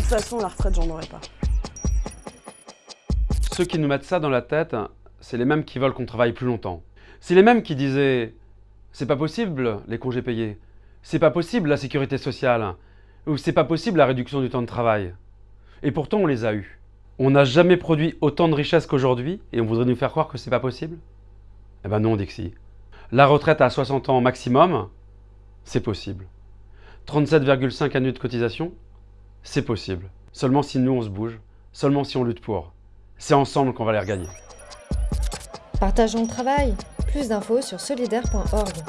façon, la retraite, j'en aurais pas. Ceux qui nous mettent ça dans la tête, c'est les mêmes qui veulent qu'on travaille plus longtemps. C'est les mêmes qui disaient « c'est pas possible les congés payés, c'est pas possible la sécurité sociale, ou c'est pas possible la réduction du temps de travail ». Et pourtant, on les a eus. On n'a jamais produit autant de richesses qu'aujourd'hui et on voudrait nous faire croire que c'est pas possible? Eh ben non, Dixie. La retraite à 60 ans maximum, c'est possible. 37,5 années de cotisation, c'est possible. Seulement si nous on se bouge, seulement si on lutte pour. C'est ensemble qu'on va les regagner. Partageons le travail. Plus d'infos sur solidaire.org.